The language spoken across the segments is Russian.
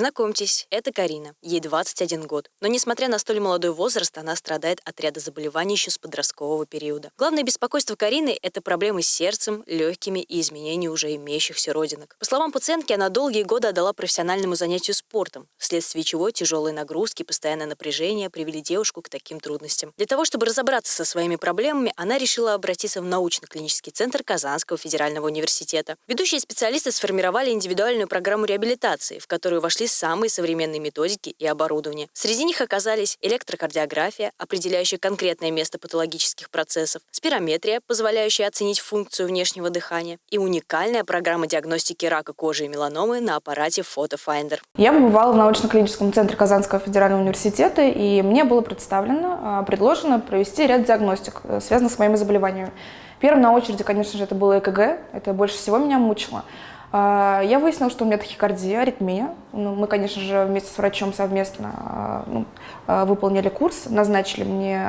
Знакомьтесь, это Карина. Ей 21 год. Но несмотря на столь молодой возраст, она страдает от ряда заболеваний еще с подросткового периода. Главное беспокойство Карины – это проблемы с сердцем, легкими и изменения уже имеющихся родинок. По словам пациентки, она долгие годы отдала профессиональному занятию спортом, вследствие чего тяжелые нагрузки, постоянное напряжение привели девушку к таким трудностям. Для того, чтобы разобраться со своими проблемами, она решила обратиться в научно-клинический центр Казанского федерального университета. Ведущие специалисты сформировали индивидуальную программу реабилитации, в которую вошли самые современные методики и оборудование. Среди них оказались электрокардиография, определяющая конкретное место патологических процессов, спирометрия, позволяющая оценить функцию внешнего дыхания, и уникальная программа диагностики рака кожи и меланомы на аппарате PhotoFinder. Я побывала в научно-клиническом центре Казанского федерального университета, и мне было представлено, а, предложено провести ряд диагностик, э, связанных с моими заболеваниями. Первым на очереди, конечно же, это было ЭКГ, это больше всего меня мучило. А, я выяснила, что у меня тахикардия, аритмия. Ну, мы, конечно же, вместе с врачом совместно а, ну, а, выполнили курс, назначили мне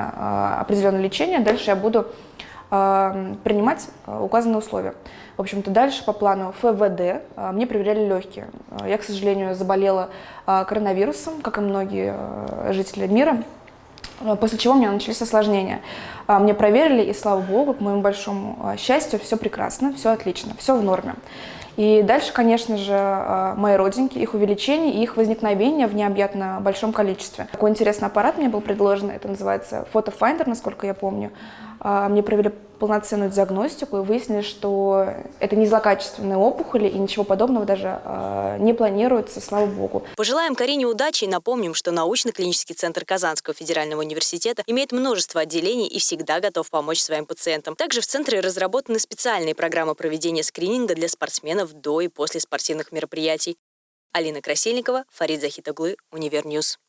определенное лечение. Дальше я буду принимать указанные условия. В общем-то, дальше по плану ФВД мне проверяли легкие. Я, к сожалению, заболела коронавирусом, как и многие жители мира. После чего у меня начались осложнения. Мне проверили, и слава богу, к моему большому счастью, все прекрасно, все отлично, все в норме. И дальше, конечно же, мои родинки, их увеличение и их возникновение в необъятно большом количестве. Такой интересный аппарат мне был предложен, это называется FotoFinder, насколько я помню. А, мне провели полноценную диагностику и выяснили, что это не злокачественные опухоли и ничего подобного даже э, не планируется, слава богу. Пожелаем Карине удачи и напомним, что научно-клинический центр Казанского федерального университета имеет множество отделений и всегда готов помочь своим пациентам. Также в центре разработаны специальные программы проведения скрининга для спортсменов до и после спортивных мероприятий. Алина Красильникова, Фарид Захитоглы, Univer News.